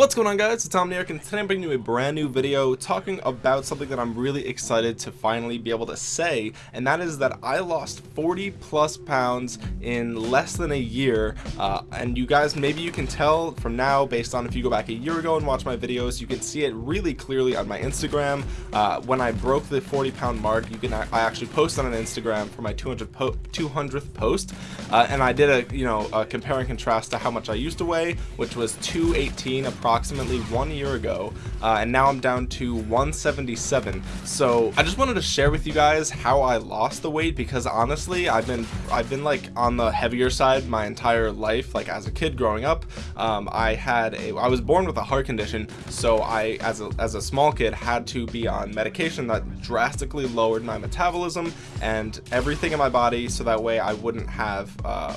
What's going on guys, it's Tom Omniarch and today I'm bringing you a brand new video talking about something that I'm really excited to finally be able to say and that is that I lost 40 plus pounds in less than a year uh, and you guys maybe you can tell from now based on if you go back a year ago and watch my videos you can see it really clearly on my Instagram. Uh, when I broke the 40 pound mark you can I actually posted on an Instagram for my 200 po 200th post uh, and I did a you know a compare and contrast to how much I used to weigh which was 218 approximately one year ago uh, and now I'm down to 177 so I just wanted to share with you guys how I lost the weight because honestly I've been I've been like on the heavier side my entire life like as a kid growing up. Um, I had a I was born with a heart condition so I as a, as a small kid had to be on medication that drastically lowered my metabolism and everything in my body so that way I wouldn't have uh,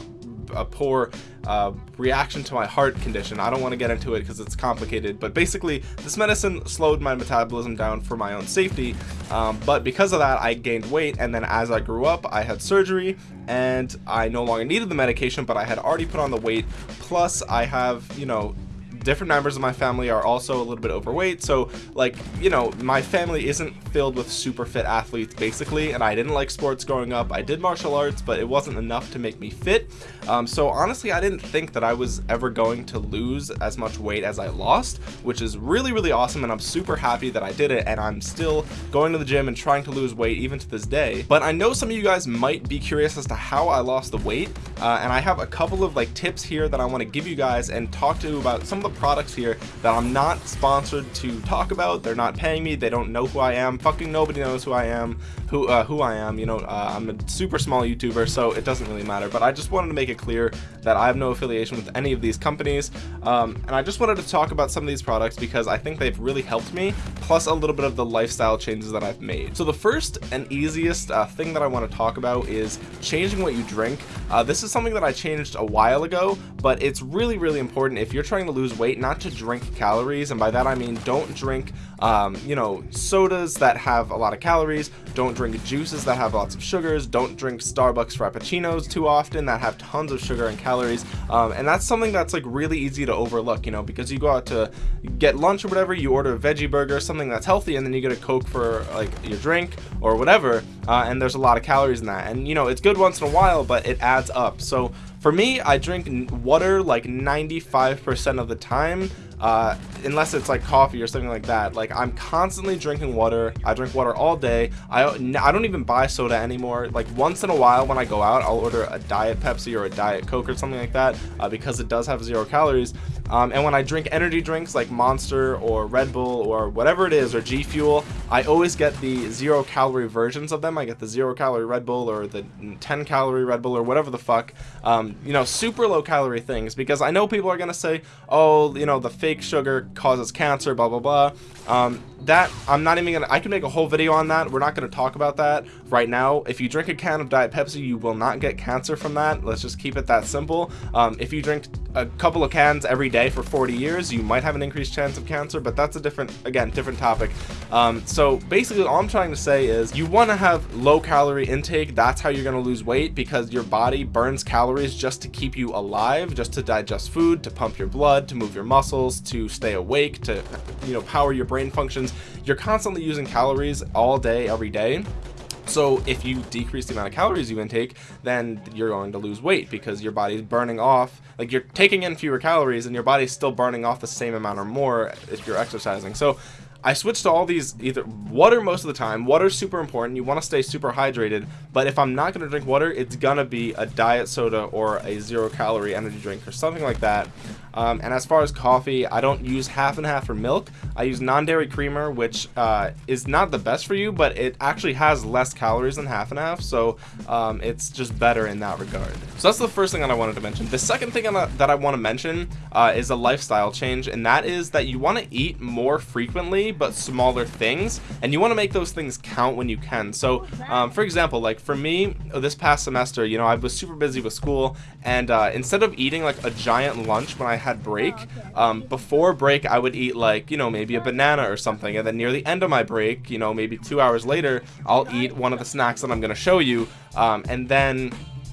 a poor uh, reaction to my heart condition. I don't want to get into it because it's complicated, but basically this medicine slowed my metabolism down for my own safety. Um, but because of that, I gained weight. And then as I grew up, I had surgery and I no longer needed the medication, but I had already put on the weight. Plus I have, you know, different members of my family are also a little bit overweight so like you know my family isn't filled with super fit athletes basically and I didn't like sports growing up. I did martial arts but it wasn't enough to make me fit. Um, so honestly I didn't think that I was ever going to lose as much weight as I lost which is really really awesome and I'm super happy that I did it and I'm still going to the gym and trying to lose weight even to this day. But I know some of you guys might be curious as to how I lost the weight uh, and I have a couple of like tips here that I want to give you guys and talk to you about some of the products here that I'm not sponsored to talk about. They're not paying me. They don't know who I am. Fucking nobody knows who I am who uh, who I am you know uh, I'm a super small youtuber so it doesn't really matter. But I just wanted to make it clear that I have no affiliation with any of these companies. Um, and I just wanted to talk about some of these products because I think they've really helped me plus a little bit of the lifestyle changes that I've made. So the first and easiest uh, thing that I want to talk about is changing what you drink. Uh, this is something that I changed a while ago but it's really really important if you're trying to lose weight not to drink calories and by that I mean don't drink um, you know sodas that have a lot of calories don't drink juices that have lots of sugars don't drink Starbucks frappuccinos too often that have tons of sugar and calories. Um, and that's something that's like really easy to overlook you know because you go out to get lunch or whatever you order a veggie burger something that's healthy and then you get a coke for like your drink or whatever uh, and there's a lot of calories in that. And you know it's good once in a while but it adds up. So for me I drink water like 95% of the time uh, unless it's like coffee or something like that like I'm constantly drinking water. I drink water all day. I, I don't even buy soda anymore. Like once in a while when I go out I'll order a diet Pepsi or a diet Coke or something like that uh, because it does have zero calories um, and when I drink energy drinks like Monster or Red Bull or whatever it is or G Fuel I always get the zero calorie versions of them. I get the zero calorie Red Bull or the 10 calorie Red Bull or whatever the fuck. Um, you know super low calorie things because I know people are gonna say oh you know the fake sugar causes cancer blah blah blah um, that I'm not even gonna I can make a whole video on that. We're not to talk about that right now. If you drink a can of Diet Pepsi you will not get cancer from that. Let's just keep it that simple. Um, if you drink a couple of cans every day for 40 years you might have an increased chance of cancer but that's a different again different topic. Um, so basically all I'm trying to say is you want to have low calorie intake. That's how you're to lose weight because your body burns calories just to keep you alive just to digest food to pump your blood to move your muscles to stay awake to you know power your brain functions. You're constantly using calories all day every day. So if you decrease the amount of calories you intake then you're going to lose weight because your body's burning off like you're taking in fewer calories and your body's still burning off the same amount or more if you're exercising. So I switched to all these either water most of the time. Water is super important. You want to stay super hydrated but if I'm not going to drink water it's gonna be a diet soda or a zero calorie energy drink or something like that. Um, and as far as coffee I don't use half and half for milk I use non-dairy creamer which uh, is not the best for you but it actually has less calories than half and half so um, it's just better in that regard. So that's the first thing that I wanted to mention. The second thing that I want to mention uh, is a lifestyle change and that is that you want to eat more frequently but smaller things and you want to make those things count when you can. So um, for example like for me this past semester you know I was super busy with school and uh, instead of eating like a giant lunch when I had break um, before break I would eat like you know maybe a banana or something and then near the end of my break you know maybe two hours later I'll eat one of the snacks that I'm gonna show you um, and then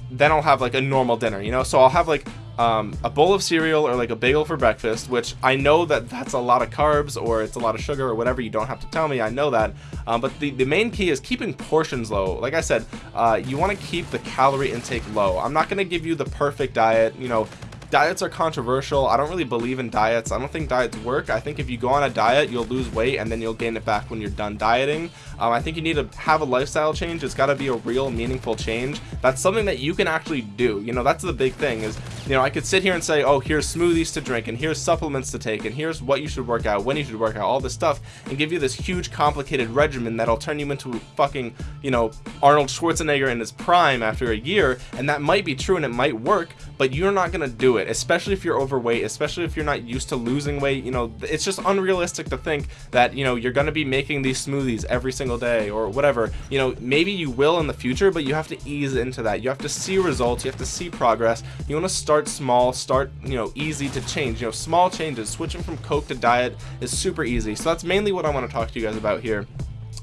then I'll have like a normal dinner you know so I'll have like um, a bowl of cereal or like a bagel for breakfast, which I know that that's a lot of carbs or it's a lot of sugar or whatever. You don't have to tell me. I know that. Um, but the, the main key is keeping portions low. Like I said, uh, you want to keep the calorie intake low. I'm not going to give you the perfect diet, you know, diets are controversial. I don't really believe in diets. I don't think diets work. I think if you go on a diet you'll lose weight and then you'll gain it back when you're done dieting um, i think you need to have a lifestyle change. It's got to be a real meaningful change. That's something that you can actually do. You know that's the big thing is you know i could sit here and say oh here's smoothies to drink and here's supplements to take and here's what you should work out when you should work out all this stuff and give you this huge complicated regimen that'll turn you into fucking you know arnold schwarzenegger in his prime after a year and that might be true and it might work but you're not gonna do it it especially if you're overweight especially if you're not used to losing weight. You know it's just unrealistic to think that you know you're going to be making these smoothies every single day or whatever you know maybe you will in the future but you have to ease into that. You have to see results. You have to see progress. You want to start small start you know easy to change. You know small changes switching from coke to diet is super easy. So that's mainly what i want to talk to you guys about here.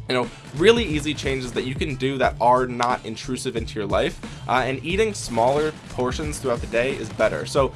You know really easy changes that you can do that are not intrusive into your life uh, and eating smaller portions throughout the day is better. So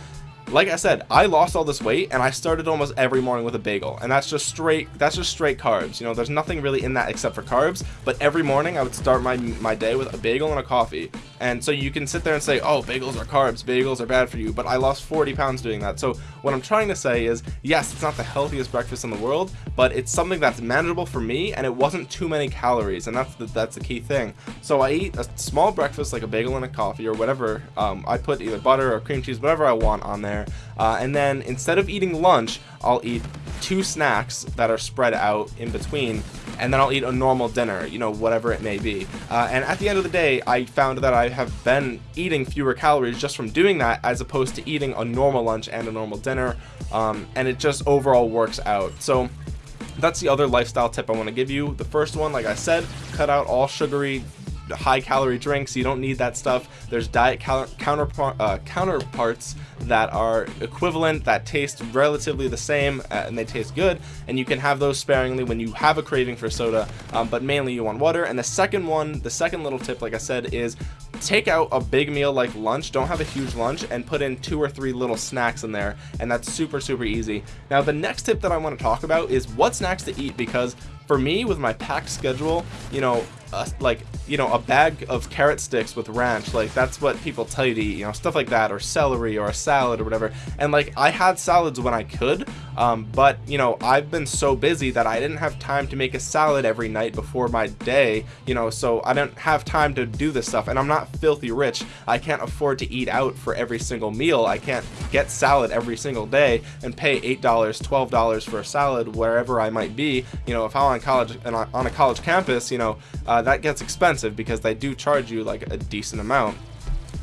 like I said, I lost all this weight and I started almost every morning with a bagel and that's just straight, that's just straight carbs. You know, there's nothing really in that except for carbs, but every morning I would start my, my day with a bagel and a coffee. And so you can sit there and say, oh, bagels are carbs, bagels are bad for you, but I lost 40 pounds doing that. So what I'm trying to say is, yes, it's not the healthiest breakfast in the world, but it's something that's manageable for me and it wasn't too many calories and that's the, that's the key thing. So I eat a small breakfast like a bagel and a coffee or whatever. Um, I put either butter or cream cheese, whatever I want on there uh, and then instead of eating lunch I'll eat two snacks that are spread out in between and then I'll eat a normal dinner you know whatever it may be. Uh, and at the end of the day I found that I have been eating fewer calories just from doing that as opposed to eating a normal lunch and a normal dinner um, and it just overall works out. So that's the other lifestyle tip I want to give you. The first one like I said cut out all sugary high calorie drinks you don't need that stuff. There's diet counterpart uh, counterparts that are equivalent that taste relatively the same uh, and they taste good and you can have those sparingly when you have a craving for soda um, but mainly you want water. And the second one the second little tip like I said is take out a big meal like lunch. Don't have a huge lunch and put in two or three little snacks in there and that's super super easy. Now the next tip that I want to talk about is what snacks to eat because for me with my packed schedule you know uh, like you know a bag of carrot sticks with ranch like that's what people tell you to eat you know stuff like that or celery or a salad or whatever. And like I had salads when I could um, but you know I've been so busy that I didn't have time to make a salad every night before my day you know so I don't have time to do this stuff and I'm not filthy rich. I can't afford to eat out for every single meal. I can't get salad every single day and pay eight dollars twelve dollars for a salad wherever I might be. You know if I'm on college and on a college campus you know uh, that gets expensive because they do charge you like a decent amount.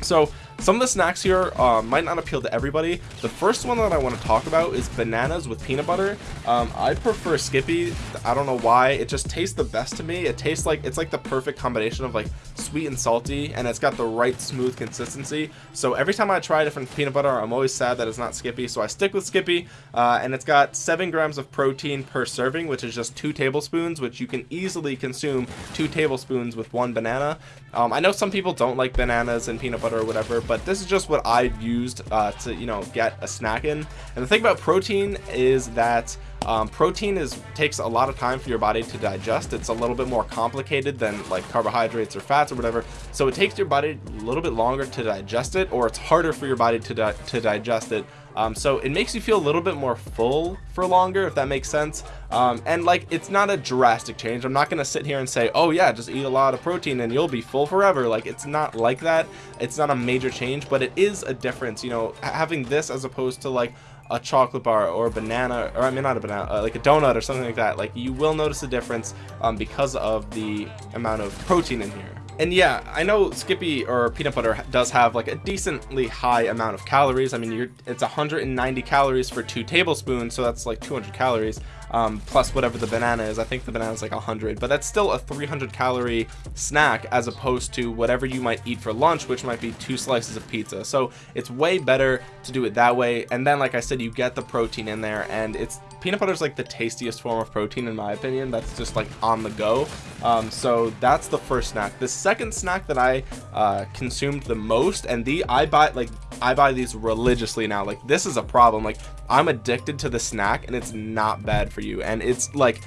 So some of the snacks here uh, might not appeal to everybody. The first one that I want to talk about is bananas with peanut butter. Um, I prefer Skippy. I don't know why. It just tastes the best to me. It tastes like it's like the perfect combination of like sweet and salty, and it's got the right smooth consistency. So every time I try different peanut butter, I'm always sad that it's not Skippy. So I stick with Skippy, uh, and it's got seven grams of protein per serving, which is just two tablespoons, which you can easily consume two tablespoons with one banana. Um, I know some people don't like bananas and peanut butter or whatever, but this is just what I've used uh, to, you know, get a snack in. And the thing about protein is that um, protein is takes a lot of time for your body to digest. It's a little bit more complicated than like carbohydrates or fats or whatever. So it takes your body a little bit longer to digest it, or it's harder for your body to, di to digest it um, so it makes you feel a little bit more full for longer if that makes sense. Um, and like it's not a drastic change. I'm not gonna sit here and say oh yeah just eat a lot of protein and you'll be full forever. Like it's not like that. It's not a major change but it is a difference you know having this as opposed to like a chocolate bar or a banana or I mean not a banana uh, like a donut or something like that. Like you will notice a difference um, because of the amount of protein in here and yeah I know Skippy or peanut butter does have like a decently high amount of calories. I mean it's 190 calories for two tablespoons so that's like 200 calories um, plus whatever the banana is. I think the banana is like 100 but that's still a 300 calorie snack as opposed to whatever you might eat for lunch which might be two slices of pizza. So it's way better to do it that way. And then like I said you get the protein in there and it's peanut butter is like the tastiest form of protein in my opinion. That's just like on the go. Um, so that's the first snack. The second snack that I uh, consumed the most and the I buy like I buy these religiously now. Like this is a problem. Like I'm addicted to the snack and it's not bad for you. And it's like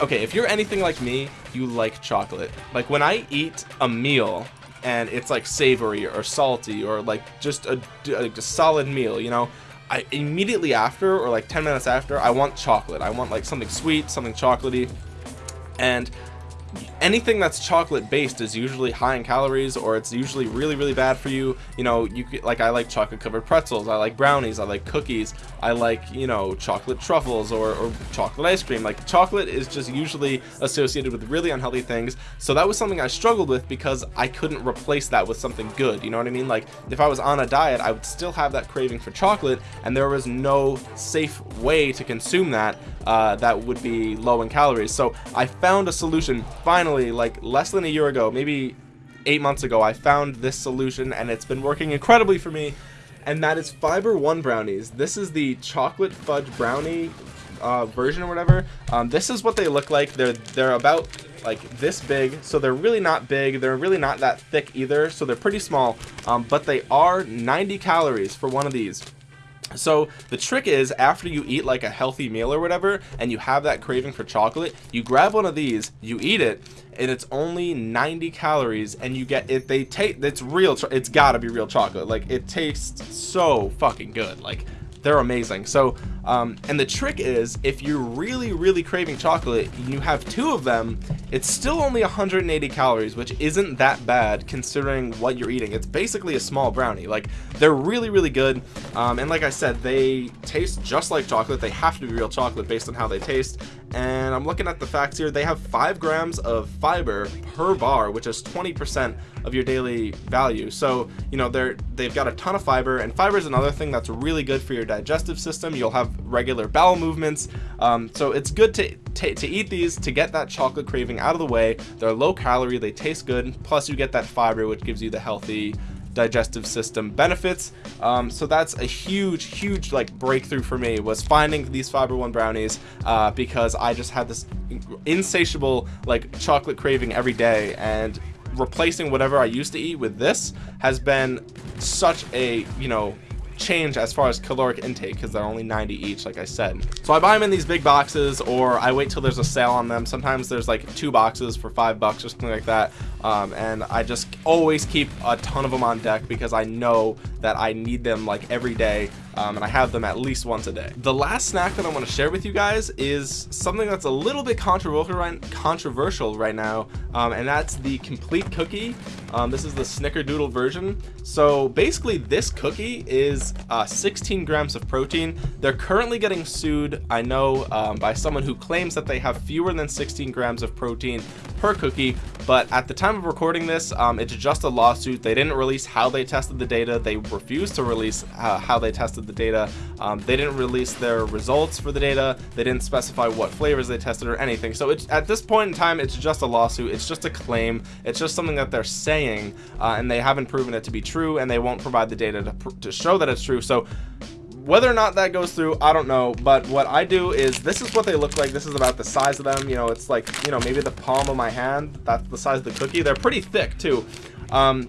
okay if you're anything like me you like chocolate. Like when I eat a meal and it's like savory or salty or like just a, a solid meal you know I immediately after or like 10 minutes after I want chocolate. I want like something sweet something chocolatey. And anything that's chocolate based is usually high in calories or it's usually really really bad for you. You know you like I like chocolate covered pretzels I like brownies I like cookies I like you know chocolate truffles or, or chocolate ice cream. Like chocolate is just usually associated with really unhealthy things. So that was something I struggled with because I couldn't replace that with something good. You know what I mean? Like if I was on a diet I would still have that craving for chocolate and there was no safe way to consume that uh, that would be low in calories. So I found a solution finally like less than a year ago maybe eight months ago I found this solution and it's been working incredibly for me and that is fiber one brownies. This is the chocolate fudge brownie uh, version or whatever. Um, this is what they look like. They're they're about like this big so they're really not big. They're really not that thick either so they're pretty small. Um, but they are 90 calories for one of these so the trick is after you eat like a healthy meal or whatever and you have that craving for chocolate you grab one of these you eat it and it's only 90 calories and you get it they take it's real it's gotta be real chocolate. Like it tastes so fucking good. Like they're amazing. So um, and the trick is if you're really really craving chocolate and you have two of them it's still only 180 calories which isn't that bad considering what you're eating. It's basically a small brownie. Like they're really really good. Um, and like I said they taste just like chocolate. They have to be real chocolate based on how they taste. And I'm looking at the facts here. They have five grams of fiber per bar which is 20% of your daily value. So you know they're they've got a ton of fiber. And fiber is another thing that's really good for your digestive system. You'll have regular bowel movements. Um, so it's good to to eat these to get that chocolate craving out of the way. They're low calorie they taste good. Plus you get that fiber which gives you the healthy digestive system benefits. Um, so that's a huge huge like breakthrough for me was finding these fiber one brownies uh, because I just had this insatiable like chocolate craving every day. And replacing whatever I used to eat with this has been such a you know change as far as caloric intake because they're only 90 each like I said. So I buy them in these big boxes or I wait till there's a sale on them. Sometimes there's like two boxes for five bucks or something like that um, and I just always keep a ton of them on deck because I know that I need them like every day um, and I have them at least once a day. The last snack that I want to share with you guys is something that's a little bit controversial right, controversial right now um, and that's the complete cookie. Um, this is the snickerdoodle version. So basically this cookie is uh, 16 grams of protein. They're currently getting sued I know um, by someone who claims that they have fewer than 16 grams of protein per cookie but at the time of recording this um, it's just a lawsuit. They didn't release how they tested the data. They refused to release uh, how they tested the data. Um, they didn't release their results for the data. They didn't specify what flavors they tested or anything. So it's at this point in time it's just a lawsuit. It's just a claim. It's just something that they're saying uh, and they haven't proven it to be true and they won't provide the data to, to show that it's true. So whether or not that goes through i don't know. But what i do is this is what they look like. This is about the size of them. You know it's like you know maybe the palm of my hand that's the size of the cookie. They're pretty thick too. Um,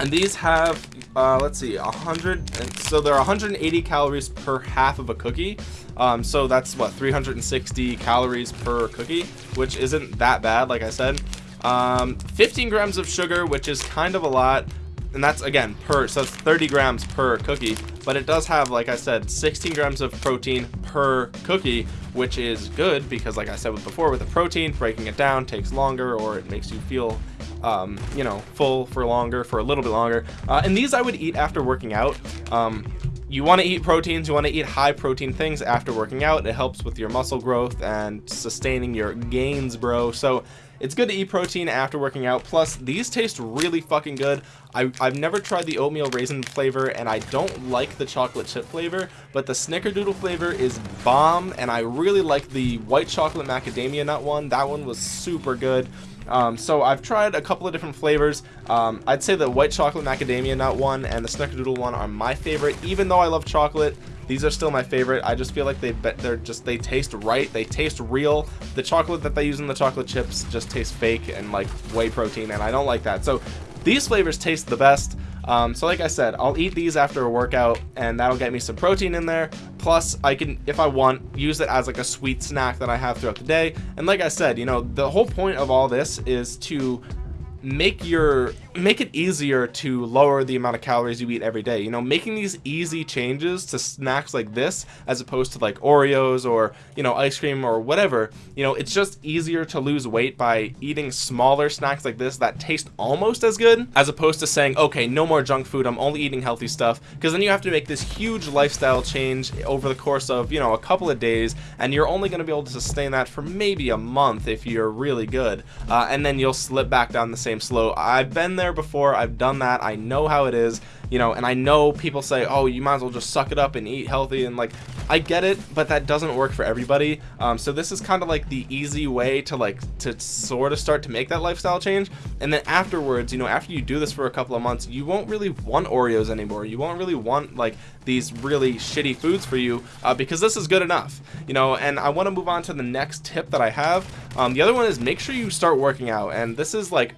and these have uh, let's see 100 and so there are 180 calories per half of a cookie. Um, so that's what 360 calories per cookie which isn't that bad like I said. Um, 15 grams of sugar which is kind of a lot and that's again per so it's 30 grams per cookie. But it does have like I said 16 grams of protein per cookie which is good because like I said before with the protein breaking it down takes longer or it makes you feel um, you know full for longer for a little bit longer. Uh, and these I would eat after working out. Um, you want to eat proteins you want to eat high protein things after working out. It helps with your muscle growth and sustaining your gains bro. So it's good to eat protein after working out. Plus these taste really fucking good. I, have never tried the oatmeal raisin flavor and I don't like the chocolate chip flavor but the snickerdoodle flavor is bomb and I really like the white chocolate macadamia nut one. That one was super good um, so I've tried a couple of different flavors. Um, I'd say the white chocolate macadamia nut one and the snickerdoodle one are my favorite. Even though I love chocolate these are still my favorite. I just feel like they they're just they taste right. They taste real. The chocolate that they use in the chocolate chips just tastes fake and like whey protein and i don't like that. So these flavors taste the best um, so like I said I'll eat these after a workout and that'll get me some protein in there. Plus I can if I want use it as like a sweet snack that I have throughout the day. And like I said you know the whole point of all this is to make your make it easier to lower the amount of calories you eat every day. You know making these easy changes to snacks like this as opposed to like oreos or you know ice cream or whatever you know it's just easier to lose weight by eating smaller snacks like this that taste almost as good as opposed to saying okay no more junk food. I'm only eating healthy stuff. Because then you have to make this huge lifestyle change over the course of you know a couple of days and you're only going to be able to sustain that for maybe a month if you're really good. Uh, and then you'll slip back down the same slow. I've been there before. I've done that. I know how it is you know and i know people say oh you might as well just suck it up and eat healthy and like i get it but that doesn't work for everybody. Um, so this is kind of like the easy way to like to sort of start to make that lifestyle change. And then afterwards you know after you do this for a couple of months you won't really want oreos anymore. You won't really want like these really shitty foods for you uh, because this is good enough you know. And i want to move on to the next tip that i have. Um, the other one is make sure you start working out. And this is like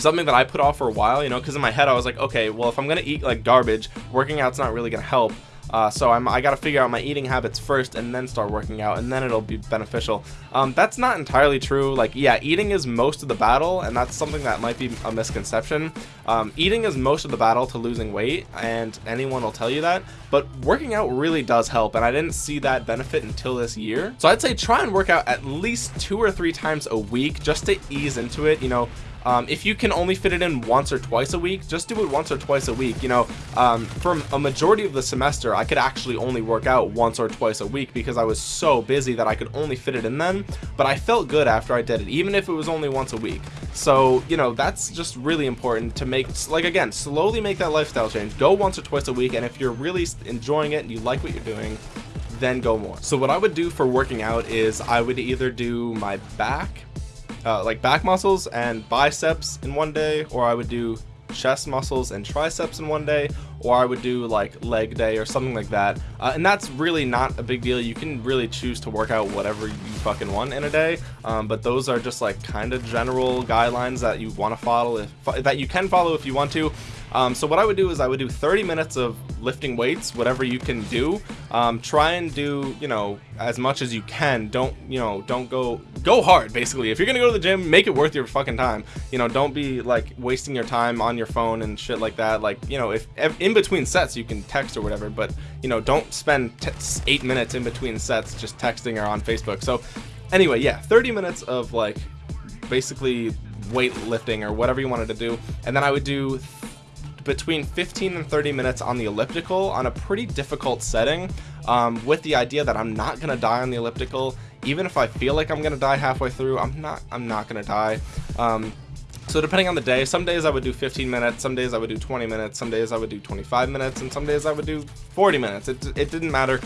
something that I put off for a while, you know, because in my head I was like, okay, well, if I'm gonna eat like garbage, working out's not really gonna help. Uh, so I'm, I got to figure out my eating habits first and then start working out and then it'll be beneficial. Um, that's not entirely true. Like, yeah, eating is most of the battle and that's something that might be a misconception. Um, eating is most of the battle to losing weight and anyone will tell you that, but working out really does help and I didn't see that benefit until this year. So I'd say try and work out at least two or three times a week just to ease into it. You know, um, if you can only fit it in once or twice a week just do it once or twice a week you know. Um, for a majority of the semester I could actually only work out once or twice a week because I was so busy that I could only fit it in then but I felt good after I did it even if it was only once a week. So you know that's just really important to make like again slowly make that lifestyle change. Go once or twice a week and if you're really enjoying it and you like what you're doing then go more. So what I would do for working out is I would either do my back uh, like back muscles and biceps in one day or I would do chest muscles and triceps in one day or I would do like leg day or something like that. Uh, and that's really not a big deal. You can really choose to work out whatever you fucking want in a day. Um, but those are just like kind of general guidelines that you want to follow if, that you can follow if you want to um, so what I would do is I would do 30 minutes of lifting weights, whatever you can do. Um, try and do, you know, as much as you can. Don't, you know, don't go, go hard basically. If you're gonna go to the gym, make it worth your fucking time. You know, don't be like wasting your time on your phone and shit like that. Like, you know, if, if in between sets you can text or whatever, but you know, don't spend eight minutes in between sets just texting or on Facebook. So anyway, yeah, 30 minutes of like basically weightlifting or whatever you wanted to do. And then I would do between 15 and 30 minutes on the elliptical on a pretty difficult setting um, with the idea that I'm not gonna die on the elliptical. Even if I feel like I'm gonna die halfway through I'm not I'm not gonna die. Um, so depending on the day some days I would do 15 minutes some days I would do 20 minutes some days I would do 25 minutes and some days I would do 40 minutes. It, it didn't matter.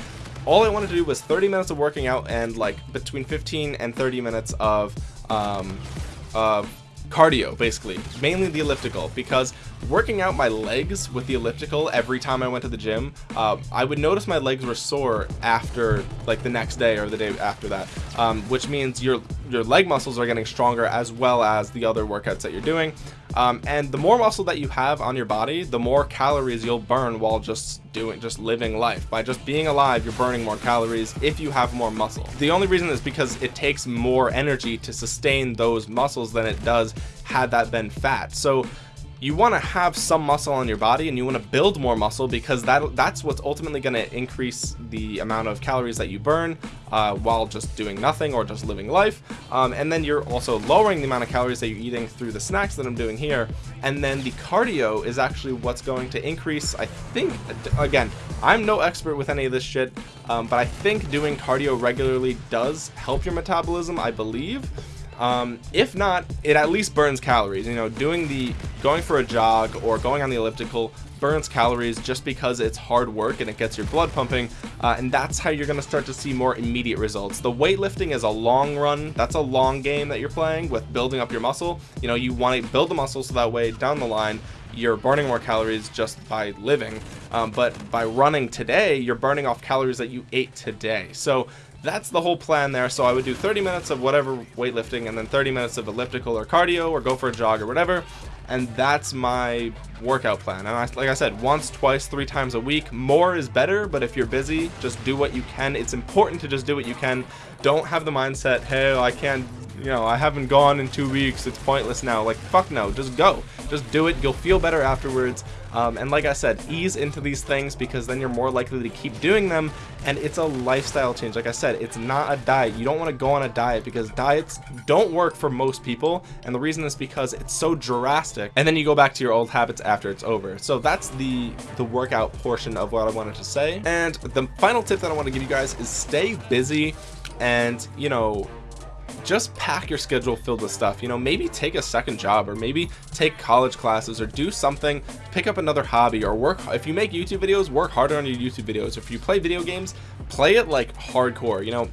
All I wanted to do was 30 minutes of working out and like between 15 and 30 minutes of um, of cardio basically. Mainly the elliptical because working out my legs with the elliptical every time I went to the gym uh, I would notice my legs were sore after like the next day or the day after that. Um, which means your your leg muscles are getting stronger as well as the other workouts that you're doing um, and the more muscle that you have on your body the more calories you'll burn while just doing just living life. By just being alive you're burning more calories if you have more muscle. The only reason is because it takes more energy to sustain those muscles than it does had that been fat. So you want to have some muscle on your body and you want to build more muscle because that that's what's ultimately going to increase the amount of calories that you burn uh, while just doing nothing or just living life. Um, and then you're also lowering the amount of calories that you're eating through the snacks that I'm doing here. And then the cardio is actually what's going to increase. I think again I'm no expert with any of this shit um, but I think doing cardio regularly does help your metabolism I believe um, if not it at least burns calories. You know doing the going for a jog or going on the elliptical burns calories just because it's hard work and it gets your blood pumping uh, and that's how you're going to start to see more immediate results. The weightlifting is a long run. That's a long game that you're playing with building up your muscle. You know you want to build the muscle so that way down the line you're burning more calories just by living. Um, but by running today you're burning off calories that you ate today. So that's the whole plan there. So I would do 30 minutes of whatever weightlifting and then 30 minutes of elliptical or cardio or go for a jog or whatever. And that's my workout plan. And I, like I said once twice three times a week more is better. But if you're busy just do what you can. It's important to just do what you can don't have the mindset hey I can't you know I haven't gone in two weeks it's pointless now. Like fuck no just go. Just do it you'll feel better afterwards. Um, and like I said ease into these things because then you're more likely to keep doing them and it's a lifestyle change. Like I said it's not a diet. You don't want to go on a diet because diets don't work for most people and the reason is because it's so drastic and then you go back to your old habits after it's over. So that's the the workout portion of what I wanted to say. And the final tip that I want to give you guys is stay busy and you know just pack your schedule filled with stuff. You know maybe take a second job or maybe take college classes or do something pick up another hobby or work if you make youtube videos work harder on your youtube videos. If you play video games play it like hardcore you know.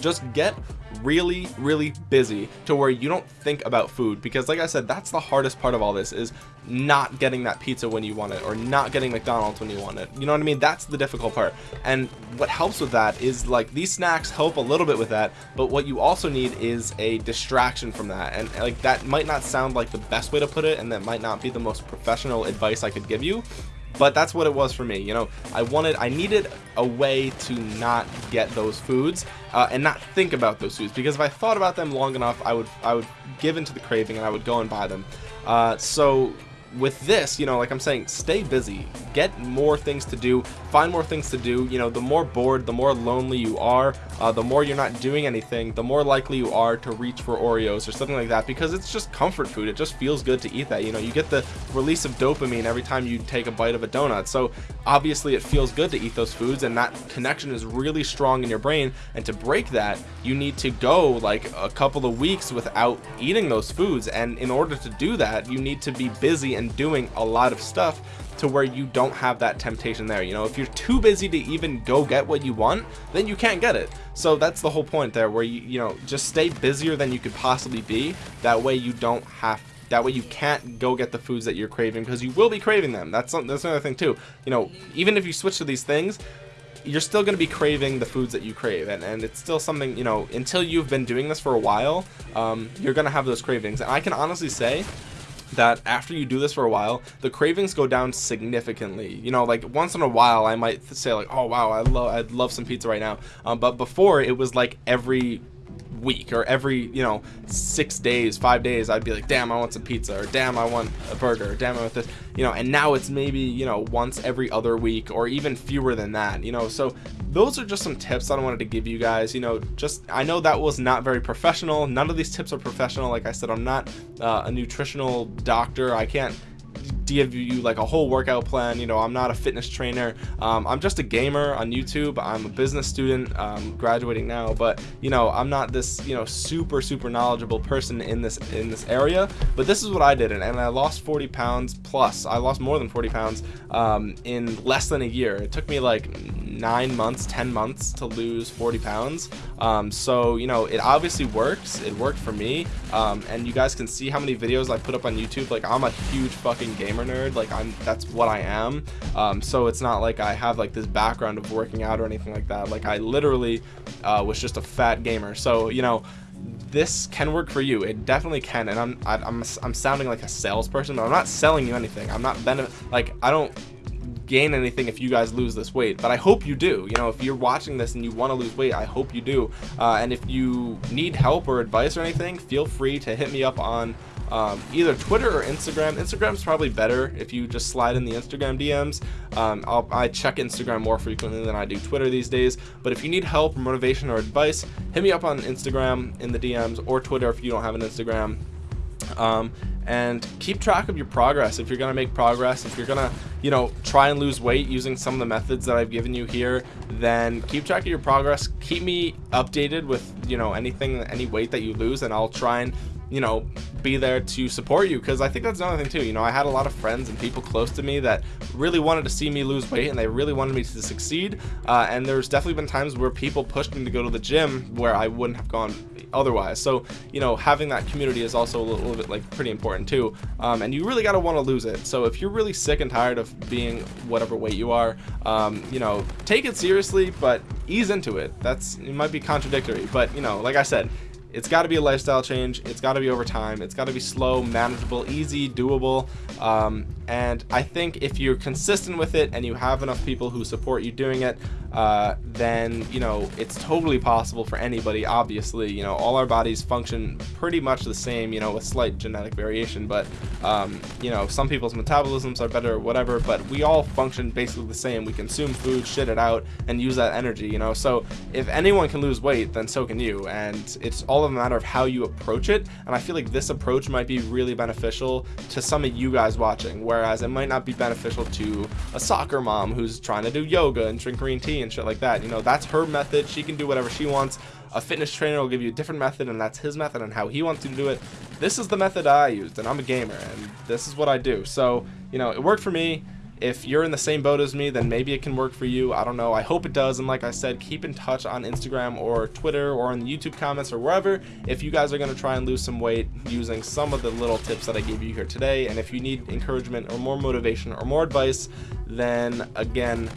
Just get really really busy to where you don't think about food because like I said that's the hardest part of all this is not getting that pizza when you want it or not getting McDonald's when you want it. You know what I mean? That's the difficult part. And what helps with that is like these snacks help a little bit with that but what you also need is a distraction from that. And like that might not sound like the best way to put it and that might not be the most professional advice I could give you but that's what it was for me you know? I wanted I needed a way to not get those foods uh, and not think about those foods because if I thought about them long enough I would I would give into the craving and I would go and buy them. Uh, so with this you know like i'm saying stay busy. Get more things to do find more things to do you know the more bored the more lonely you are uh, the more you're not doing anything the more likely you are to reach for oreos or something like that because it's just comfort food. It just feels good to eat that you know you get the release of dopamine every time you take a bite of a donut. So obviously it feels good to eat those foods and that connection is really strong in your brain and to break that you need to go like a couple of weeks without eating those foods and in order to do that you need to be busy and doing a lot of stuff to where you don't have that temptation there you know? If you're too busy to even go get what you want then you can't get it. So that's the whole point there where you you know just stay busier than you could possibly be. That way you don't have that way you can't go get the foods that you're craving because you will be craving them. That's that's another thing too. You know even if you switch to these things you're still going to be craving the foods that you crave. And, and it's still something you know until you've been doing this for a while um, you're gonna have those cravings. And I can honestly say that after you do this for a while the cravings go down significantly. You know like once in a while I might say like oh wow I love I'd love some pizza right now. Um, but before it was like every week or every you know six days five days I'd be like damn I want some pizza or damn I want a burger or damn I want this you know and now it's maybe you know once every other week or even fewer than that you know. So those are just some tips that I wanted to give you guys you know just I know that was not very professional. None of these tips are professional. Like I said I'm not uh, a nutritional doctor. I can't give you like a whole workout plan. You know i'm not a fitness trainer. Um, i'm just a gamer on youtube. I'm a business student um, graduating now. But you know i'm not this you know super super knowledgeable person in this in this area. But this is what i did and, and i lost 40 pounds plus. I lost more than 40 pounds um, in less than a year. It took me like nine months 10 months to lose 40 pounds. Um, so you know it obviously works. It worked for me. Um, and you guys can see how many videos I put up on YouTube. Like I'm a huge fucking gamer nerd. Like I'm that's what I am. Um, so it's not like I have like this background of working out or anything like that. Like I literally uh, was just a fat gamer. So you know this can work for you. It definitely can. And I'm I, am i am i am sounding like a salesperson but I'm not selling you anything. I'm not benefit like I don't gain anything if you guys lose this weight but I hope you do you know if you're watching this and you want to lose weight I hope you do uh, and if you need help or advice or anything feel free to hit me up on um, either Twitter or Instagram. Instagram's probably better if you just slide in the Instagram DMs. Um, i check Instagram more frequently than I do Twitter these days. But if you need help, motivation, or advice, hit me up on Instagram in the DMs or Twitter if you don't have an Instagram. Um, and keep track of your progress. If you're going to make progress if you're going to you know try and lose weight using some of the methods that I've given you here then keep track of your progress. Keep me updated with you know anything any weight that you lose and I'll try and you know be there to support you because I think that's another thing too you know I had a lot of friends and people close to me that really wanted to see me lose weight and they really wanted me to succeed uh, and there's definitely been times where people pushed me to go to the gym where I wouldn't have gone otherwise. So you know having that community is also a little, little bit like pretty important too um, and you really got to want to lose it. So if you're really sick and tired of being whatever weight you are um, you know take it seriously but ease into it. That's it might be contradictory but you know like I said it's got to be a lifestyle change. It's got to be over time. It's got to be slow manageable easy doable. Um, and I think if you're consistent with it and you have enough people who support you doing it uh, then you know it's totally possible for anybody obviously. You know all our bodies function pretty much the same you know with slight genetic variation. But um, you know some people's metabolisms are better or whatever. But we all function basically the same. We consume food shit it out and use that energy you know. So if anyone can lose weight then so can you. And it's all a matter of how you approach it and I feel like this approach might be really beneficial to some of you guys watching whereas it might not be beneficial to a soccer mom who's trying to do yoga and drink green tea and shit like that. You know that's her method. She can do whatever she wants. A fitness trainer will give you a different method and that's his method and how he wants you to do it. This is the method I used and I'm a gamer and this is what I do. So you know it worked for me if you're in the same boat as me then maybe it can work for you. I don't know. I hope it does. And like I said keep in touch on Instagram or Twitter or in the YouTube comments or wherever if you guys are going to try and lose some weight using some of the little tips that I gave you here today. And if you need encouragement or more motivation or more advice then again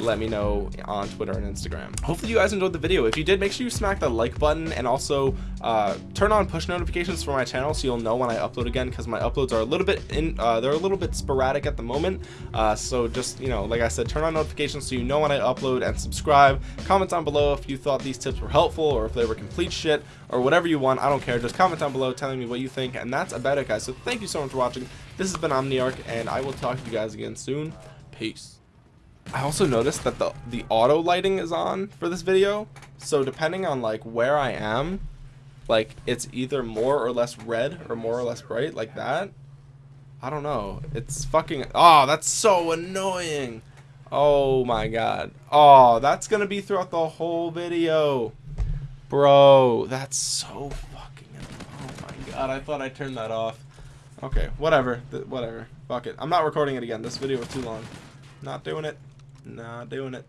let me know on Twitter and Instagram. Hopefully you guys enjoyed the video. If you did, make sure you smack the like button and also uh, turn on push notifications for my channel so you'll know when I upload again because my uploads are a little bit in, uh, they're a little bit sporadic at the moment. Uh, so just, you know, like I said, turn on notifications so you know when I upload and subscribe. Comment down below if you thought these tips were helpful or if they were complete shit or whatever you want. I don't care. Just comment down below telling me what you think. And that's about it, guys. So thank you so much for watching. This has been Omniarch and I will talk to you guys again soon. Peace. I also noticed that the the auto lighting is on for this video. So depending on like where I am like it's either more or less red or more or less bright like that. I don't know. It's fucking oh that's so annoying. Oh my god. Oh that's gonna be throughout the whole video. Bro that's so fucking oh my god I thought I turned that off. Okay whatever. Whatever. Fuck it. I'm not recording it again. This video was too long not doing it not doing it.